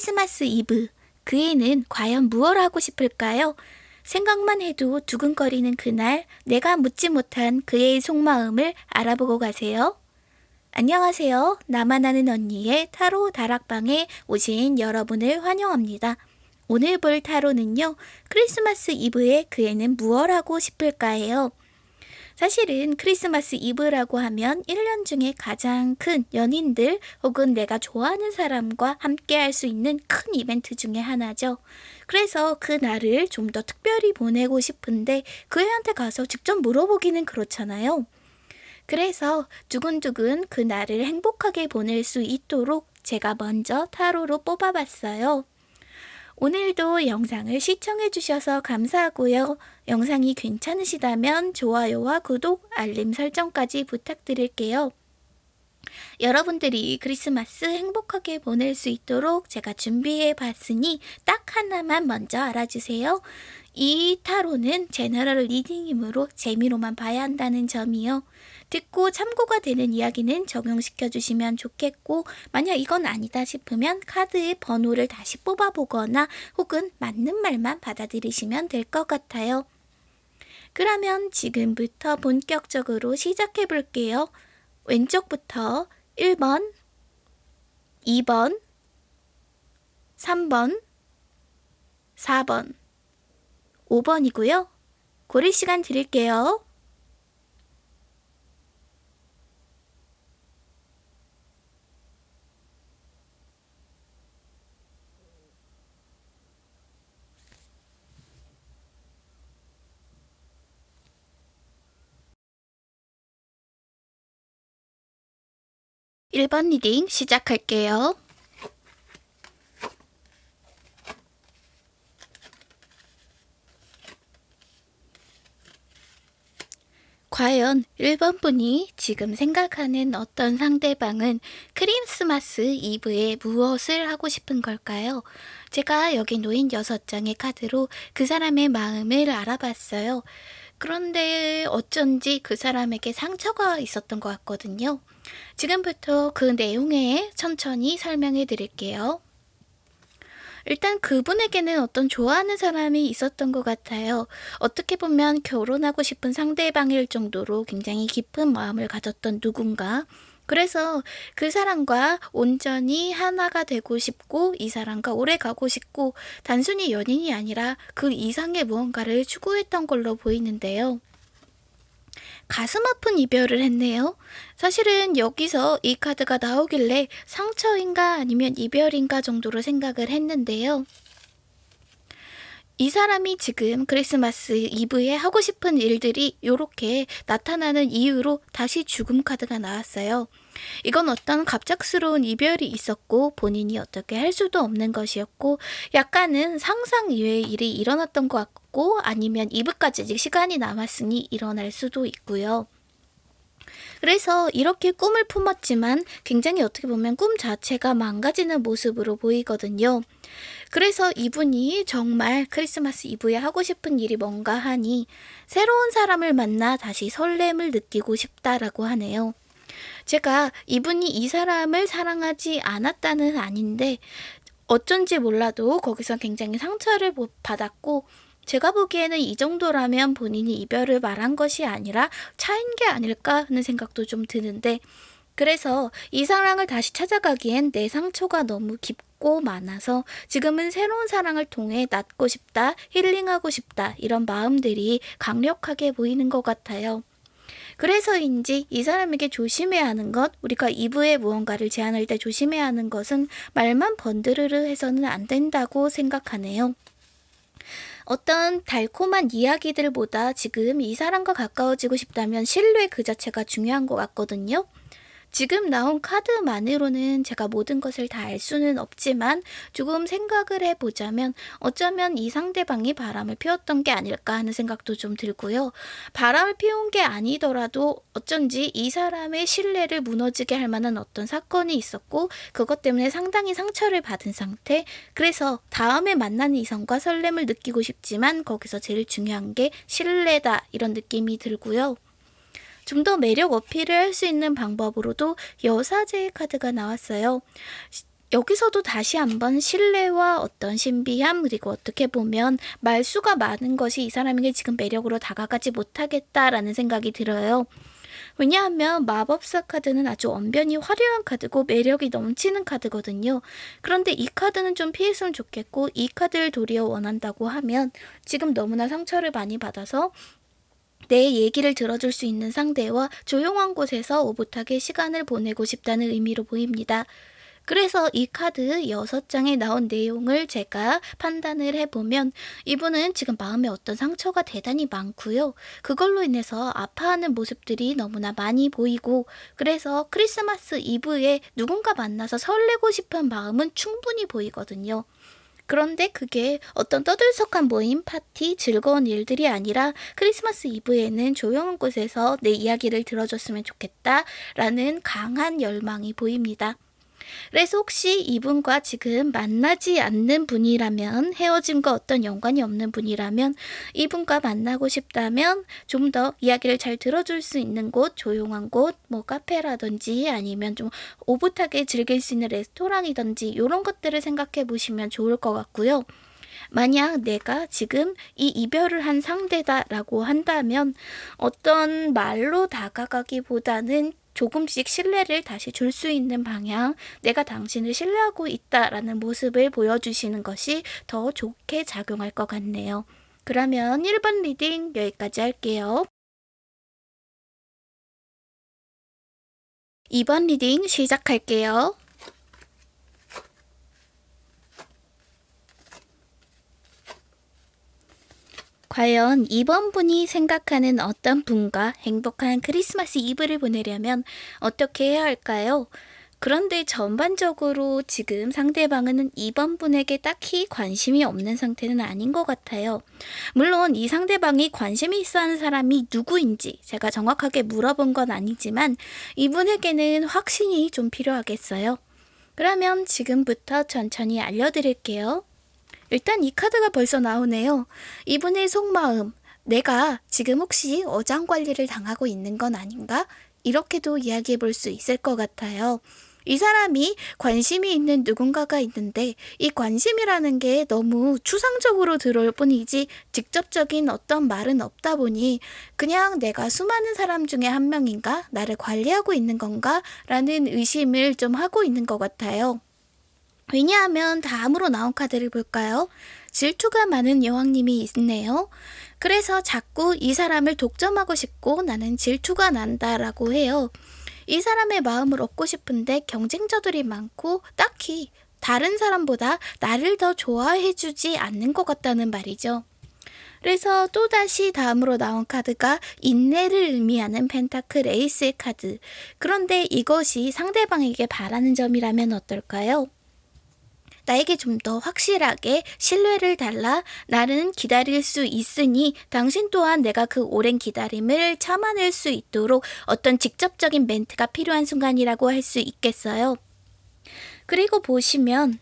크리스마스 이브. 그 애는 과연 무엇 하고 싶을까요? 생각만 해도 두근거리는 그날 내가 묻지 못한 그의 속마음을 알아보고 가세요. 안녕하세요. 나만 아는 언니의 타로 다락방에 오신 여러분을 환영합니다. 오늘 볼 타로는요. 크리스마스 이브에 그 애는 무엇 하고 싶을까요? 사실은 크리스마스 이브라고 하면 1년 중에 가장 큰 연인들 혹은 내가 좋아하는 사람과 함께 할 수 있는 큰 이벤트 중에 하나죠. 그래서 그 날을 좀 더 특별히 보내고 싶은데 그 애한테 가서 직접 물어보기는 그렇잖아요. 그래서 두근두근 그 날을 행복하게 보낼 수 있도록 제가 먼저 타로로 뽑아봤어요. 오늘도 영상을 시청해주셔서 감사하고요. 영상이 괜찮으시다면 좋아요와 구독, 알림 설정까지 부탁드릴게요. 여러분들이 크리스마스 행복하게 보낼 수 있도록 제가 준비해 봤으니 딱 하나만 먼저 알아주세요. 이 타로는 general reading이므로 재미로만 봐야 한다는 점이요. 듣고 참고가 되는 이야기는 적용시켜 주시면 좋겠고 만약 이건 아니다 싶으면 카드의 번호를 다시 뽑아보거나 혹은 맞는 말만 받아들이시면 될 것 같아요. 그러면 지금부터 본격적으로 시작해 볼게요. 왼쪽부터 1번, 2번, 3번, 4번, 5번이고요. 고를 시간 드릴게요. 1번 reading 시작할게요. 과연 1번 분이 지금 생각하는 어떤 상대방은 크리스마스 이브에 무엇을 하고 싶은 걸까요? 제가 여기 놓인 6장의 카드로 그 사람의 마음을 알아봤어요. 그런데 어쩐지 그 사람에게 상처가 있었던 것 같거든요. 지금부터 그 내용에 천천히 설명해 드릴게요. 일단 그분에게는 어떤 좋아하는 사람이 있었던 것 같아요. 어떻게 보면 결혼하고 싶은 상대방일 정도로 굉장히 깊은 마음을 가졌던 누군가. 그래서 그 사람과 온전히 하나가 되고 싶고 이 사람과 오래 가고 싶고 단순히 연인이 아니라 그 이상의 무언가를 추구했던 걸로 보이는데요. 가슴 아픈 이별을 했네요. 사실은 여기서 이 카드가 나오길래 상처인가 아니면 이별인가 정도로 생각을 했는데요. 이 사람이 지금 크리스마스 이브에 하고 싶은 일들이 이렇게 나타나는 이유로 다시 죽음 카드가 나왔어요. 이건 어떤 갑작스러운 이별이 있었고 본인이 어떻게 할 수도 없는 것이었고 약간은 상상 이외의 일이 일어났던 것 같고 아니면 이브까지 아직 시간이 남았으니 일어날 수도 있고요. 그래서 이렇게 꿈을 품었지만 굉장히 어떻게 보면 꿈 자체가 망가지는 모습으로 보이거든요. 그래서 이분이 정말 크리스마스 이브에 하고 싶은 일이 뭔가 하니 새로운 사람을 만나 다시 설렘을 느끼고 싶다라고 하네요. 제가 이분이 이 사람을 사랑하지 않았다는 아닌데 어쩐지 몰라도 거기서 굉장히 상처를 받았고 제가 보기에는 이 정도라면 본인이 이별을 말한 것이 아니라 차인 게 아닐까 하는 생각도 좀 드는데 그래서 이 사랑을 다시 찾아가기엔 내 상처가 너무 깊고 많아서 지금은 새로운 사랑을 통해 낫고 싶다, 힐링하고 싶다 이런 마음들이 강력하게 보이는 것 같아요. 그래서인지 이 사람에게 조심해야 하는 것, 우리가 2부에 무언가를 제안할 때 조심해야 하는 것은 말만 번드르르 해서는 안 된다고 생각하네요. 어떤 달콤한 이야기들보다 지금 이 사람과 가까워지고 싶다면 신뢰 그 자체가 중요한 것 같거든요. 지금 나온 카드만으로는 제가 모든 것을 다 알 수는 없지만 조금 생각을 해보자면 어쩌면 이 상대방이 바람을 피웠던 게 아닐까 하는 생각도 좀 들고요. 바람을 피운 게 아니더라도 어쩐지 이 사람의 신뢰를 무너지게 할 만한 어떤 사건이 있었고 그것 때문에 상당히 상처를 받은 상태 그래서 다음에 만나는 이성과 설렘을 느끼고 싶지만 거기서 제일 중요한 게 신뢰다 이런 느낌이 들고요. 좀 더 매력 어필을 할 수 있는 방법으로도 여사제의 카드가 나왔어요. 여기서도 다시 한번 신뢰와 어떤 신비함 그리고 어떻게 보면 말수가 많은 것이 이 사람에게 지금 매력으로 다가가지 못하겠다라는 생각이 들어요. 왜냐하면 마법사 카드는 아주 언변이 화려한 카드고 매력이 넘치는 카드거든요. 그런데 이 카드는 좀 피했으면 좋겠고 이 카드를 도리어 원한다고 하면 지금 너무나 상처를 많이 받아서 내 얘기를 들어줄 수 있는 상대와 조용한 곳에서 오붓하게 시간을 보내고 싶다는 의미로 보입니다. 그래서 이 카드 6장에 나온 내용을 제가 판단을 해보면 이분은 지금 마음에 어떤 상처가 대단히 많고요. 그걸로 인해서 아파하는 모습들이 너무나 많이 보이고 그래서 크리스마스 이브에 누군가 만나서 설레고 싶은 마음은 충분히 보이거든요. 그런데 그게 어떤 떠들썩한 모임, 파티, 즐거운 일들이 아니라 크리스마스 이브에는 조용한 곳에서 내 이야기를 들어줬으면 좋겠다 라는 강한 열망이 보입니다. 그래서 혹시 이분과 지금 만나지 않는 분이라면 헤어짐과 어떤 연관이 없는 분이라면 이분과 만나고 싶다면 좀 더 이야기를 잘 들어줄 수 있는 곳, 조용한 곳, 뭐 카페라든지 아니면 좀 오붓하게 즐길 수 있는 레스토랑이든지 이런 것들을 생각해 보시면 좋을 것 같고요. 만약 내가 지금 이 이별을 한 상대다라고 한다면 어떤 말로 다가가기보다는 조금씩 신뢰를 다시 줄 수 있는 방향, 내가 당신을 신뢰하고 있다라는 모습을 보여주시는 것이 더 좋게 작용할 것 같네요. 그러면 1번 reading 여기까지 할게요. 2번 reading 시작할게요. 과연 2번 분이 생각하는 어떤 분과 행복한 크리스마스 이브를 보내려면 어떻게 해야 할까요? 그런데 전반적으로 지금 상대방은 2번 분에게 딱히 관심이 없는 상태는 아닌 것 같아요. 물론 이 상대방이 관심이 있어 하는 사람이 누구인지 제가 정확하게 물어본 건 아니지만 이분에게는 확신이 좀 필요하겠어요. 그러면 지금부터 천천히 알려드릴게요. 일단 이 카드가 벌써 나오네요. 이분의 속마음, 내가 지금 혹시 어장 관리를 당하고 있는 건 아닌가? 이렇게도 이야기해 볼 수 있을 것 같아요. 이 사람이 관심이 있는 누군가가 있는데 이 관심이라는 게 너무 추상적으로 들어올 뿐이지 직접적인 어떤 말은 없다 보니 그냥 내가 수많은 사람 중에 한 명인가? 나를 관리하고 있는 건가? 라는 의심을 좀 하고 있는 것 같아요. 왜냐하면 다음으로 나온 카드를 볼까요? 질투가 많은 여왕님이 있네요. 그래서 자꾸 이 사람을 독점하고 싶고 나는 질투가 난다라고 해요. 이 사람의 마음을 얻고 싶은데 경쟁자들이 많고 딱히 다른 사람보다 나를 더 좋아해주지 않는 것 같다는 말이죠. 그래서 또다시 다음으로 나온 카드가 인내를 의미하는 펜타클 에이스의 카드. 그런데 이것이 상대방에게 바라는 점이라면 어떨까요? 나에게 좀 더 확실하게 신뢰를 달라 나는 기다릴 수 있으니 당신 또한 내가 그 오랜 기다림을 참아낼 수 있도록 어떤 직접적인 멘트가 필요한 순간이라고 할 수 있겠어요. 그리고 보시면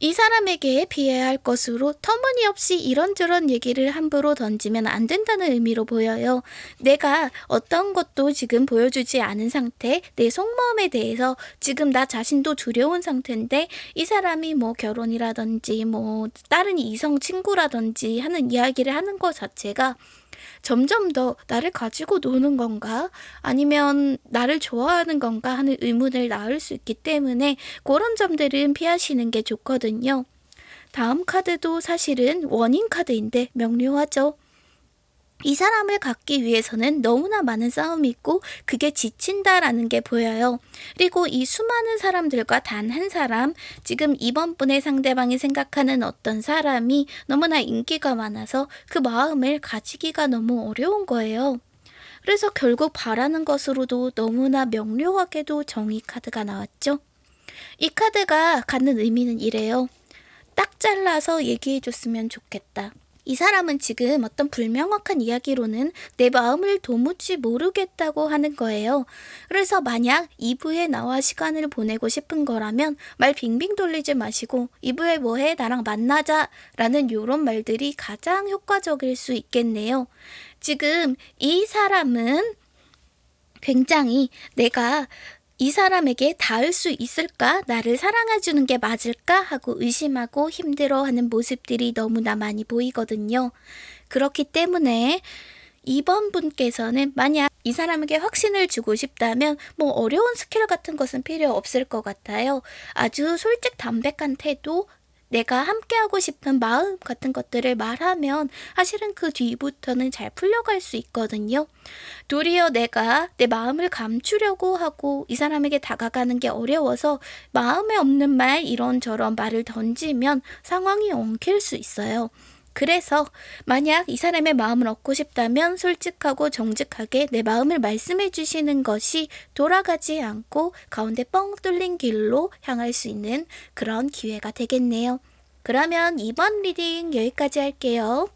이 사람에게 피해야 할 것으로 터무니없이 이런저런 얘기를 함부로 던지면 안 된다는 의미로 보여요. 내가 어떤 것도 지금 보여주지 않은 상태, 내 속마음에 대해서 지금 나 자신도 두려운 상태인데 이 사람이 뭐 결혼이라든지 뭐 다른 이성 친구라든지 하는 이야기를 하는 것 자체가 점점 더 나를 가지고 노는 건가? 아니면 나를 좋아하는 건가? 하는 의문을 낳을 수 있기 때문에 그런 점들은 피하시는 게 좋거든요. 다음 카드도 사실은 원인 카드인데 명료하죠. 이 사람을 갖기 위해서는 너무나 많은 싸움이 있고 그게 지친다라는 게 보여요. 그리고 이 수많은 사람들과 단 한 사람, 지금 이번 분의 상대방이 생각하는 어떤 사람이 너무나 인기가 많아서 그 마음을 가지기가 너무 어려운 거예요. 그래서 결국 바라는 것으로도 너무나 명료하게도 정의 카드가 나왔죠. 이 카드가 갖는 의미는 이래요. 딱 잘라서 얘기해 줬으면 좋겠다. 이 사람은 지금 어떤 불명확한 이야기로는 내 마음을 도무지 모르겠다고 하는 거예요. 그래서 만약 2부에 나와 시간을 보내고 싶은 거라면 말 빙빙 돌리지 마시고 2부에 뭐해? 나랑 만나자 라는 이런 말들이 가장 효과적일 수 있겠네요. 지금 이 사람은 굉장히 내가 이 사람에게 닿을 수 있을까? 나를 사랑해주는 게 맞을까? 하고 의심하고 힘들어하는 모습들이 너무나 많이 보이거든요. 그렇기 때문에 이번 분께서는 만약 이 사람에게 확신을 주고 싶다면 뭐 어려운 스킬 같은 것은 필요 없을 것 같아요. 아주 솔직 담백한 태도, 내가 함께하고 싶은 마음 같은 것들을 말하면 사실은 그 뒤부터는 잘 풀려갈 수 있거든요. 도리어 내가 내 마음을 감추려고 하고 이 사람에게 다가가는 게 어려워서 마음에 없는 말 이런저런 말을 던지면 상황이 엉킬 수 있어요. 그래서 만약 이 사람의 마음을 얻고 싶다면 솔직하고 정직하게 내 마음을 말씀해 주시는 것이 돌아가지 않고 가운데 뻥 뚫린 길로 향할 수 있는 그런 기회가 되겠네요. 그러면 2번 reading 여기까지 할게요.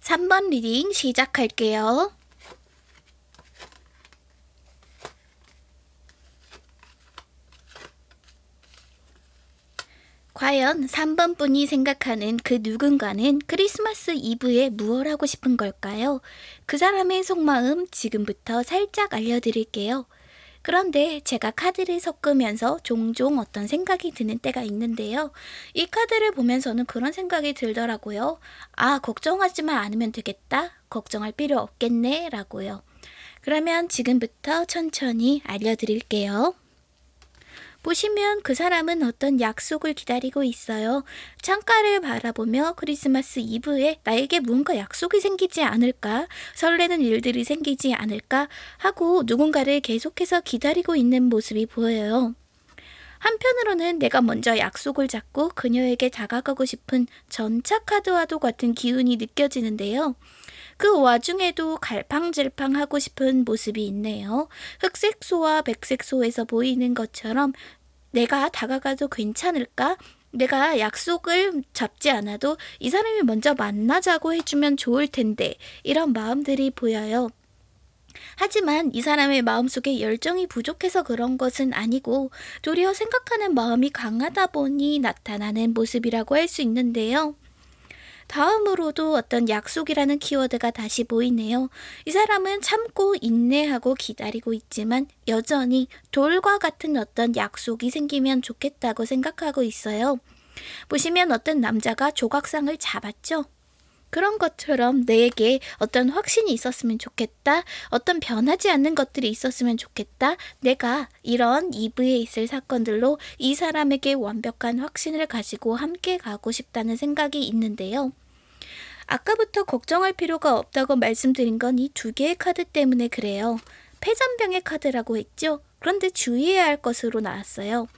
3번 reading 시작할게요. 과연 3번 분이 생각하는 그 누군가는 크리스마스 이브에 무얼 하고 싶은 걸까요? 그 사람의 속마음 지금부터 살짝 알려드릴게요. 그런데 제가 카드를 섞으면서 종종 어떤 생각이 드는 때가 있는데요. 이 카드를 보면서는 그런 생각이 들더라고요. 아, 걱정하지만 않으면 되겠다. 걱정할 필요 없겠네. 라고요. 그러면 지금부터 천천히 알려드릴게요. 보시면 그 사람은 어떤 약속을 기다리고 있어요. 창가를 바라보며 크리스마스 이브에 나에게 뭔가 약속이 생기지 않을까, 설레는 일들이 생기지 않을까 하고 누군가를 계속해서 기다리고 있는 모습이 보여요. 한편으로는 내가 먼저 약속을 잡고 그녀에게 다가가고 싶은 전차 카드와도 같은 기운이 느껴지는데요. 그 와중에도 갈팡질팡 하고 싶은 모습이 있네요. 흑색소와 백색소에서 보이는 것처럼 내가 다가가도 괜찮을까? 내가 약속을 잡지 않아도 이 사람이 먼저 만나자고 해주면 좋을 텐데 이런 마음들이 보여요. 하지만 이 사람의 마음속에 열정이 부족해서 그런 것은 아니고 도리어 생각하는 마음이 강하다 보니 나타나는 모습이라고 할 수 있는데요. 다음으로도 어떤 약속이라는 키워드가 다시 보이네요. 이 사람은 참고 인내하고 기다리고 있지만 여전히 돌과 같은 어떤 약속이 생기면 좋겠다고 생각하고 있어요. 보시면 어떤 남자가 조각상을 잡았죠? 그런 것처럼 내게 어떤 확신이 있었으면 좋겠다. 어떤 변하지 않는 것들이 있었으면 좋겠다. 내가 이런 이브에 있을 사건들로 이 사람에게 완벽한 확신을 가지고 함께 가고 싶다는 생각이 있는데요. 아까부터 걱정할 필요가 없다고 말씀드린 건 이 두 개의 카드 때문에 그래요. 폐잔병의 카드라고 했죠? 그런데 주의해야 할 것으로 나왔어요.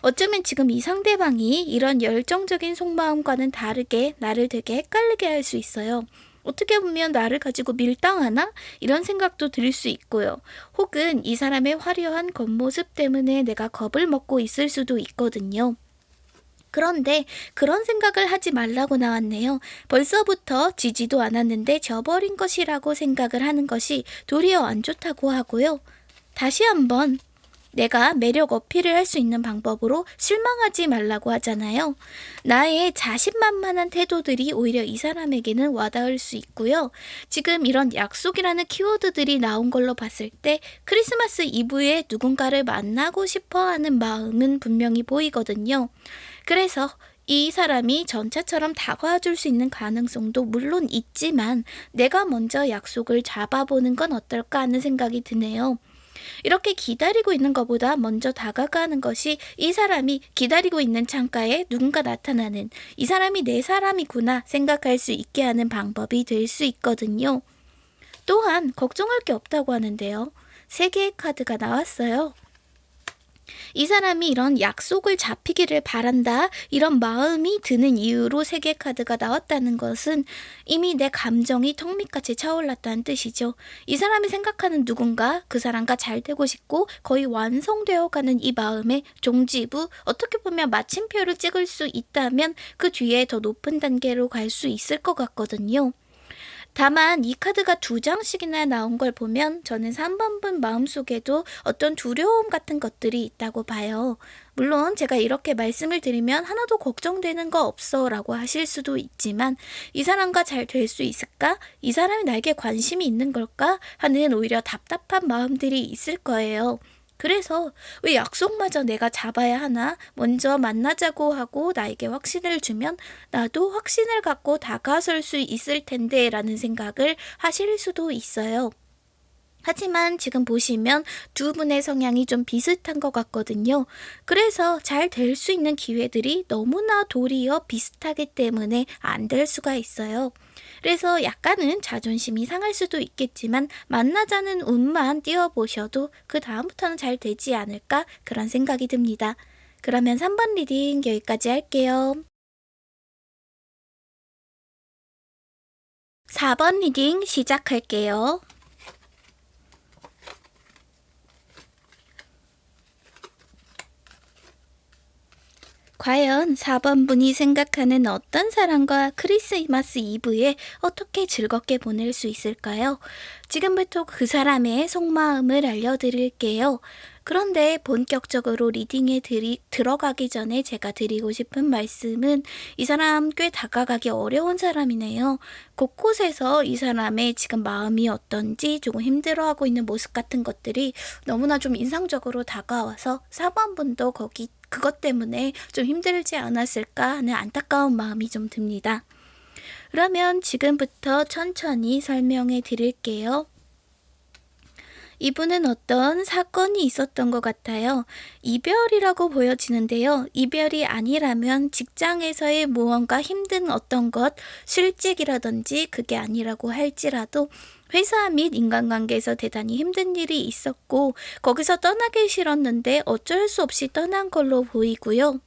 어쩌면 지금 이 상대방이 이런 열정적인 속마음과는 다르게 나를 되게 헷갈리게 할 수 있어요. 어떻게 보면 나를 가지고 밀당하나? 이런 생각도 들 수 있고요. 혹은 이 사람의 화려한 겉모습 때문에 내가 겁을 먹고 있을 수도 있거든요. 그런데 그런 생각을 하지 말라고 나왔네요. 벌써부터 지지도 않았는데 져버린 것이라고 생각을 하는 것이 도리어 안 좋다고 하고요. 다시 한번 내가 매력 어필을 할 수 있는 방법으로 실망하지 말라고 하잖아요. 나의 자신만만한 태도들이 오히려 이 사람에게는 와닿을 수 있고요. 지금 이런 약속이라는 키워드들이 나온 걸로 봤을 때 크리스마스 이브에 누군가를 만나고 싶어 하는 마음은 분명히 보이거든요. 그래서 이 사람이 전차처럼 다가와 줄 수 있는 가능성도 물론 있지만 내가 먼저 약속을 잡아보는 건 어떨까 하는 생각이 드네요. 이렇게 기다리고 있는 것보다 먼저 다가가는 것이 이 사람이 기다리고 있는 창가에 누군가 나타나는 이 사람이 내 사람이구나 생각할 수 있게 하는 방법이 될 수 있거든요. 또한 걱정할 게 없다고 하는데요. 세 개의 카드가 나왔어요. 이 사람이 이런 약속을 잡히기를 바란다 이런 마음이 드는 이유로 세계 카드가 나왔다는 것은 이미 내 감정이 턱 밑같이 차올랐다는 뜻이죠. 이 사람이 생각하는 누군가 그 사람과 잘 되고 싶고 거의 완성되어 가는 이 마음에 종지부 어떻게 보면 마침표를 찍을 수 있다면 그 뒤에 더 높은 단계로 갈 수 있을 것 같거든요. 다만 이 카드가 두 장씩이나 나온 걸 보면 저는 3번분 마음속에도 어떤 두려움 같은 것들이 있다고 봐요. 물론 제가 이렇게 말씀을 드리면 하나도 걱정되는 거 없어 라고 하실 수도 있지만 이 사람과 잘 될 수 있을까? 이 사람이 나에게 관심이 있는 걸까? 하는 오히려 답답한 마음들이 있을 거예요. 그래서 왜 약속마저 내가 잡아야 하나? 먼저 만나자고 하고 나에게 확신을 주면 나도 확신을 갖고 다가설 수 있을 텐데 라는 생각을 하실 수도 있어요. 하지만 지금 보시면 두 분의 성향이 좀 비슷한 것 같거든요. 그래서 잘 될 수 있는 기회들이 너무나 도리어 비슷하기 때문에 안 될 수가 있어요. 그래서 약간은 자존심이 상할 수도 있겠지만 만나자는 운만 띄워보셔도 그 다음부터는 잘 되지 않을까 그런 생각이 듭니다. 그러면 3번 reading 여기까지 할게요. 4번 reading 시작할게요. 과연 4번 분이 생각하는 어떤 사람과 크리스마스 이브에 어떻게 즐겁게 보낼 수 있을까요? 지금부터 그 사람의 속마음을 알려드릴게요. 그런데 본격적으로 리딩에 들이, 들어가기 전에 제가 드리고 싶은 말씀은 이 사람 꽤 다가가기 어려운 사람이네요. 곳곳에서 이 사람의 지금 마음이 어떤지 조금 힘들어하고 있는 모습 같은 것들이 너무나 좀 인상적으로 다가와서 4번 분도 거기 그것 때문에 좀 힘들지 않았을까 하는 안타까운 마음이 좀 듭니다. 그러면 지금부터 천천히 설명해 드릴게요. 이분은 어떤 사건이 있었던 것 같아요. 이별이라고 보여지는데요. 이별이 아니라면 직장에서의 무언가 힘든 어떤 것, 실직이라든지 그게 아니라고 할지라도 회사 및 인간관계에서 대단히 힘든 일이 있었고 거기서 떠나기 싫었는데 어쩔 수 없이 떠난 걸로 보이고요.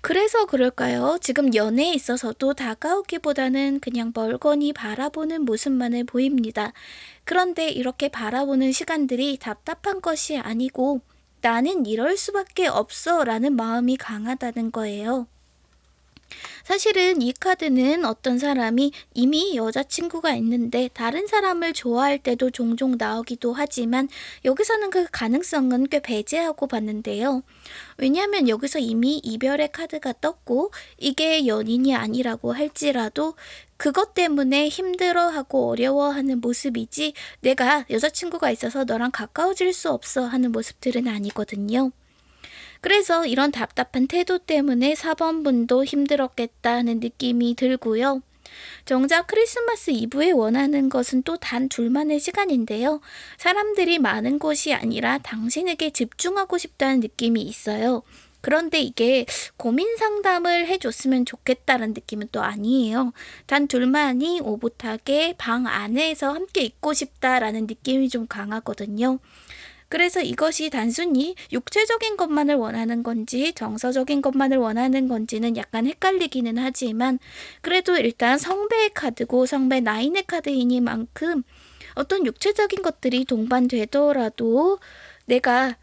그래서 그럴까요? 지금 연애에 있어서도 다가오기보다는 그냥 멀거니 바라보는 모습만을 보입니다. 그런데 이렇게 바라보는 시간들이 답답한 것이 아니고 나는 이럴 수밖에 없어 라는 마음이 강하다는 거예요. 사실은 이 카드는 어떤 사람이 이미 여자친구가 있는데 다른 사람을 좋아할 때도 종종 나오기도 하지만 여기서는 그 가능성은 꽤 배제하고 봤는데요. 왜냐하면 여기서 이미 이별의 카드가 떴고 이게 연인이 아니라고 할지라도 그것 때문에 힘들어하고 어려워하는 모습이지 내가 여자친구가 있어서 너랑 가까워질 수 없어 하는 모습들은 아니거든요. 그래서 이런 답답한 태도 때문에 4번분도 힘들었겠다는 느낌이 들고요. 정작 크리스마스 이브에 원하는 것은 또 단 둘만의 시간인데요. 사람들이 많은 곳이 아니라 당신에게 집중하고 싶다는 느낌이 있어요. 그런데 이게 고민 상담을 해줬으면 좋겠다는 느낌은 또 아니에요. 단 둘만이 오붓하게 방 안에서 함께 있고 싶다라는 느낌이 좀 강하거든요. 그래서 이것이 단순히 육체적인 것만을 원하는 건지 정서적인 것만을 원하는 건지는 약간 헷갈리기는 하지만 그래도 일단 성배의 카드고 성배 나인의 카드이니만큼 어떤 육체적인 것들이 동반되더라도 내가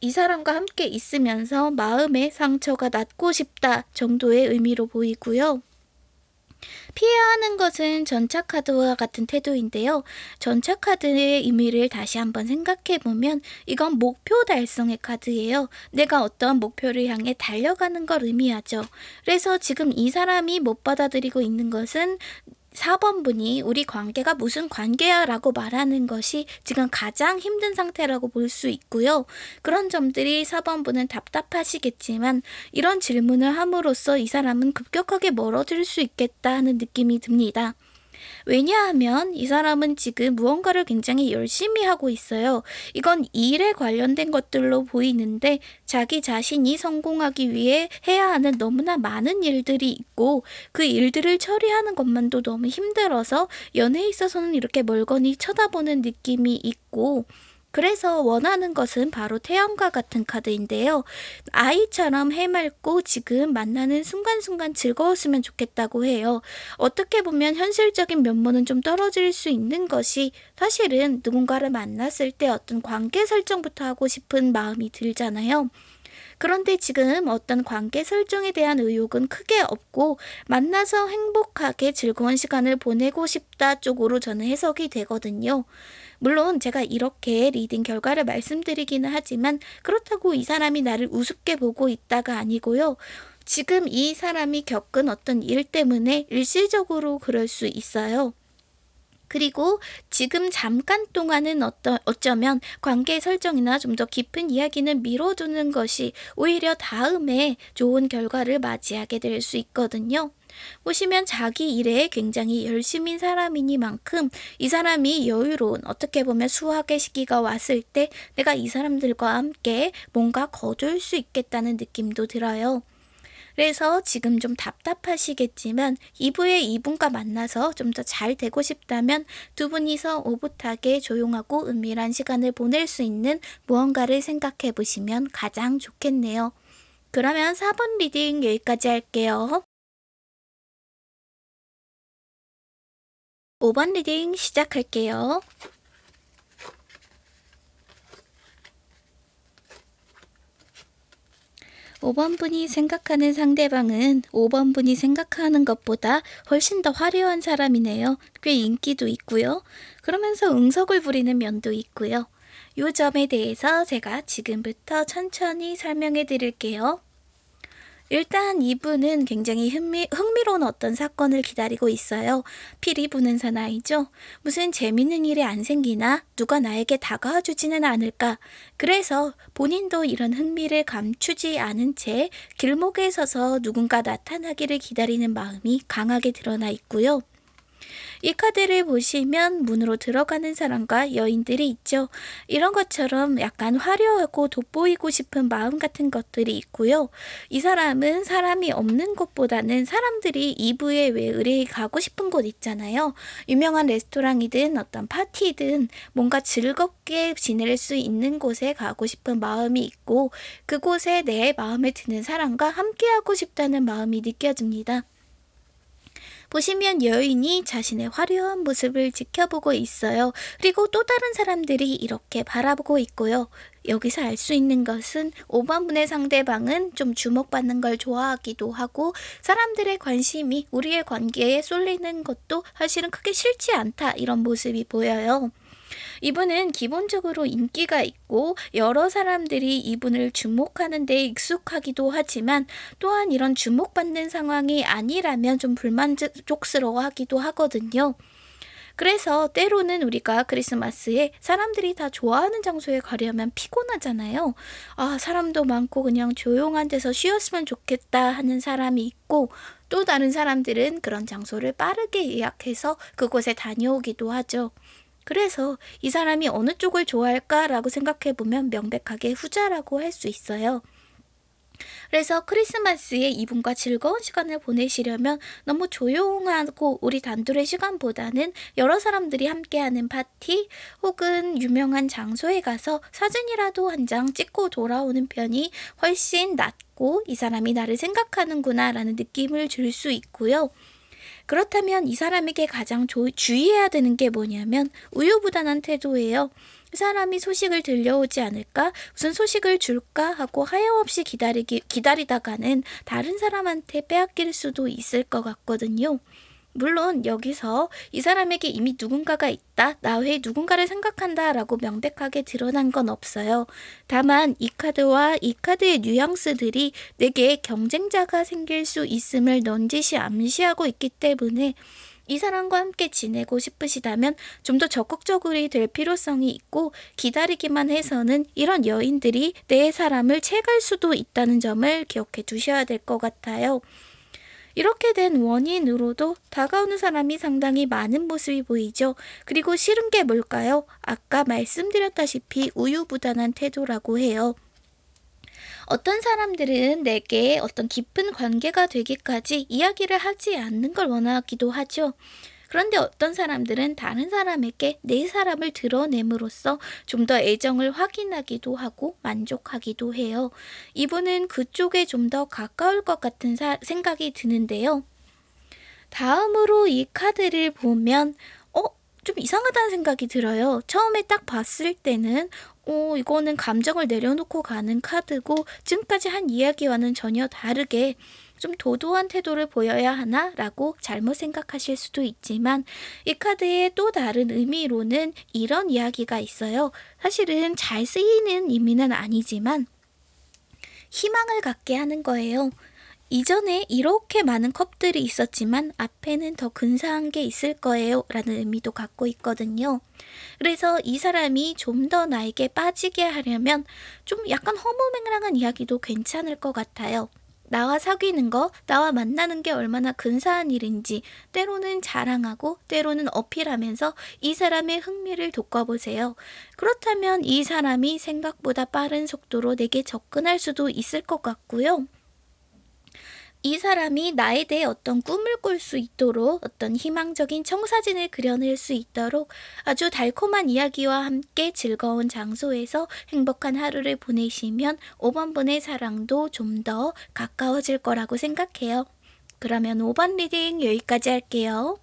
이 사람과 함께 있으면서 마음의 상처가 낫고 싶다 정도의 의미로 보이고요. 피해야 하는 것은 전차카드와 같은 태도인데요. 전차카드의 의미를 다시 한번 생각해보면 이건 목표 달성의 카드예요. 내가 어떤 목표를 향해 달려가는 걸 의미하죠. 그래서 지금 이 사람이 못 받아들이고 있는 것은 4번 분이 우리 관계가 무슨 관계야 라고 말하는 것이 지금 가장 힘든 상태라고 볼 수 있고요. 그런 점들이 4번 분은 답답하시겠지만 이런 질문을 함으로써 이 사람은 급격하게 멀어질 수 있겠다 하는 느낌이 듭니다. 왜냐하면 이 사람은 지금 무언가를 굉장히 열심히 하고 있어요. 이건 일에 관련된 것들로 보이는데 자기 자신이 성공하기 위해 해야 하는 너무나 많은 일들이 있고 그 일들을 처리하는 것만도 너무 힘들어서 연애에 있어서는 이렇게 멀거니 쳐다보는 느낌이 있고 그래서 원하는 것은 바로 태양과 같은 카드인데요. 아이처럼 해맑고 지금 만나는 순간순간 즐거웠으면 좋겠다고 해요. 어떻게 보면 현실적인 면모는 좀 떨어질 수 있는 것이 사실은 누군가를 만났을 때 어떤 관계 설정부터 하고 싶은 마음이 들잖아요. 그런데 지금 어떤 관계 설정에 대한 의욕은 크게 없고 만나서 행복하게 즐거운 시간을 보내고 싶다 쪽으로 저는 해석이 되거든요. 물론 제가 이렇게 reading 결과를 말씀드리기는 하지만 그렇다고 이 사람이 나를 우습게 보고 있다가 아니고요. 지금 이 사람이 겪은 어떤 일 때문에 일시적으로 그럴 수 있어요. 그리고 지금 잠깐 동안은 어떠, 어쩌면 관계 설정이나 좀 더 깊은 이야기는 미뤄두는 것이 오히려 다음에 좋은 결과를 맞이하게 될 수 있거든요. 보시면 자기 일에 굉장히 열심인 사람이니만큼 이 사람이 여유로운 어떻게 보면 수학의 시기가 왔을 때 내가 이 사람들과 함께 뭔가 거둘 수 있겠다는 느낌도 들어요. 그래서 지금 좀 답답하시겠지만 이브에 이분과 만나서 좀 더 잘 되고 싶다면 두 분이서 오붓하게 조용하고 은밀한 시간을 보낼 수 있는 무언가를 생각해 보시면 가장 좋겠네요. 그러면 4번 reading 여기까지 할게요. 5번 reading 시작할게요. 5번 분이 생각하는 상대방은 5번 분이 생각하는 것보다 훨씬 더 화려한 사람이네요. 꽤 인기도 있고요. 그러면서 응석을 부리는 면도 있고요. 이 점에 대해서 제가 지금부터 천천히 설명해 드릴게요. 일단 이분은 굉장히 흥미, 흥미로운 어떤 사건을 기다리고 있어요. 피리 부는 사나이죠. 무슨 재밌는 일이 안 생기나 누가 나에게 다가와 주지는 않을까. 그래서 본인도 이런 흥미를 감추지 않은 채 길목에 서서 누군가 나타나기를 기다리는 마음이 강하게 드러나 있고요. 이 카드를 보시면 문으로 들어가는 사람과 여인들이 있죠. 이런 것처럼 약간 화려하고 돋보이고 싶은 마음 같은 것들이 있고요. 이 사람은 사람이 없는 곳보다는 사람들이 2부에 왜 의뢰 가고 싶은 곳 있잖아요. 유명한 레스토랑이든 어떤 파티든 뭔가 즐겁게 지낼 수 있는 곳에 가고 싶은 마음이 있고 그곳에 내 마음에 드는 사람과 함께하고 싶다는 마음이 느껴집니다. 보시면 여인이 자신의 화려한 모습을 지켜보고 있어요. 그리고 또 다른 사람들이 이렇게 바라보고 있고요. 여기서 알 수 있는 것은 5번분의 상대방은 좀 주목받는 걸 좋아하기도 하고 사람들의 관심이 우리의 관계에 쏠리는 것도 사실은 크게 싫지 않다 이런 모습이 보여요. 이분은 기본적으로 인기가 있고 여러 사람들이 이분을 주목하는 데 익숙하기도 하지만 또한 이런 주목받는 상황이 아니라면 좀 불만족스러워 하기도 하거든요. 그래서 때로는 우리가 크리스마스에 사람들이 다 좋아하는 장소에 가려면 피곤하잖아요. 아, 사람도 많고 그냥 조용한 데서 쉬었으면 좋겠다 하는 사람이 있고 또 다른 사람들은 그런 장소를 빠르게 예약해서 그곳에 다녀오기도 하죠. 그래서 이 사람이 어느 쪽을 좋아할까라고 생각해 보면 명백하게 후자라고 할 수 있어요. 그래서 크리스마스에 이분과 즐거운 시간을 보내시려면 너무 조용하고 우리 단둘의 시간보다는 여러 사람들이 함께하는 파티 혹은 유명한 장소에 가서 사진이라도 한 장 찍고 돌아오는 편이 훨씬 낫고 이 사람이 나를 생각하는구나 라는 느낌을 줄 수 있고요. 그렇다면 이 사람에게 가장 조, 주의해야 되는 게 뭐냐면 우유부단한 태도예요. 그 사람이 소식을 들려오지 않을까? 무슨 소식을 줄까? 하고 하염없이 기다리기, 기다리다가는 다른 사람한테 빼앗길 수도 있을 것 같거든요. 물론 여기서 이 사람에게 이미 누군가가 있다, 나 외에 누군가를 생각한다 라고 명백하게 드러난 건 없어요. 다만 이 카드와 이 카드의 뉘앙스들이 내게 경쟁자가 생길 수 있음을 넌지시 암시하고 있기 때문에 이 사람과 함께 지내고 싶으시다면 좀 더 적극적으로 될 필요성이 있고 기다리기만 해서는 이런 여인들이 내 사람을 채갈 수도 있다는 점을 기억해 두셔야 될 것 같아요. 이렇게 된 원인으로도 다가오는 사람이 상당히 많은 모습이 보이죠. 그리고 싫은 게 뭘까요? 아까 말씀드렸다시피 우유부단한 태도라고 해요. 어떤 사람들은 내게 어떤 깊은 관계가 되기까지 이야기를 하지 않는 걸 원하기도 하죠. 그런데 어떤 사람들은 다른 사람에게 내 사람을 드러냄으로써 좀 더 애정을 확인하기도 하고 만족하기도 해요. 이분은 그쪽에 좀 더 가까울 것 같은 사, 생각이 드는데요. 다음으로 이 카드를 보면 좀 이상하다는 생각이 들어요. 처음에 딱 봤을 때는 어, 이거는 감정을 내려놓고 가는 카드고 지금까지 한 이야기와는 전혀 다르게 좀 도도한 태도를 보여야 하나? 라고 잘못 생각하실 수도 있지만 이 카드의 또 다른 의미로는 이런 이야기가 있어요. 사실은 잘 쓰이는 의미는 아니지만 희망을 갖게 하는 거예요. 이전에 이렇게 많은 컵들이 있었지만 앞에는 더 근사한 게 있을 거예요. 라는 의미도 갖고 있거든요. 그래서 이 사람이 좀 더 나에게 빠지게 하려면 좀 약간 허무맹랑한 이야기도 괜찮을 것 같아요. 나와 사귀는 거, 나와 만나는 게 얼마나 근사한 일인지 때로는 자랑하고 때로는 어필하면서 이 사람의 흥미를 돋궈보세요. 그렇다면 이 사람이 생각보다 빠른 속도로 내게 접근할 수도 있을 것 같고요. 이 사람이 나에 대해 어떤 꿈을 꿀 수 있도록 어떤 희망적인 청사진을 그려낼 수 있도록 아주 달콤한 이야기와 함께 즐거운 장소에서 행복한 하루를 보내시면 5번 분의 사랑도 좀 더 가까워질 거라고 생각해요. 그러면 5번 reading 여기까지 할게요.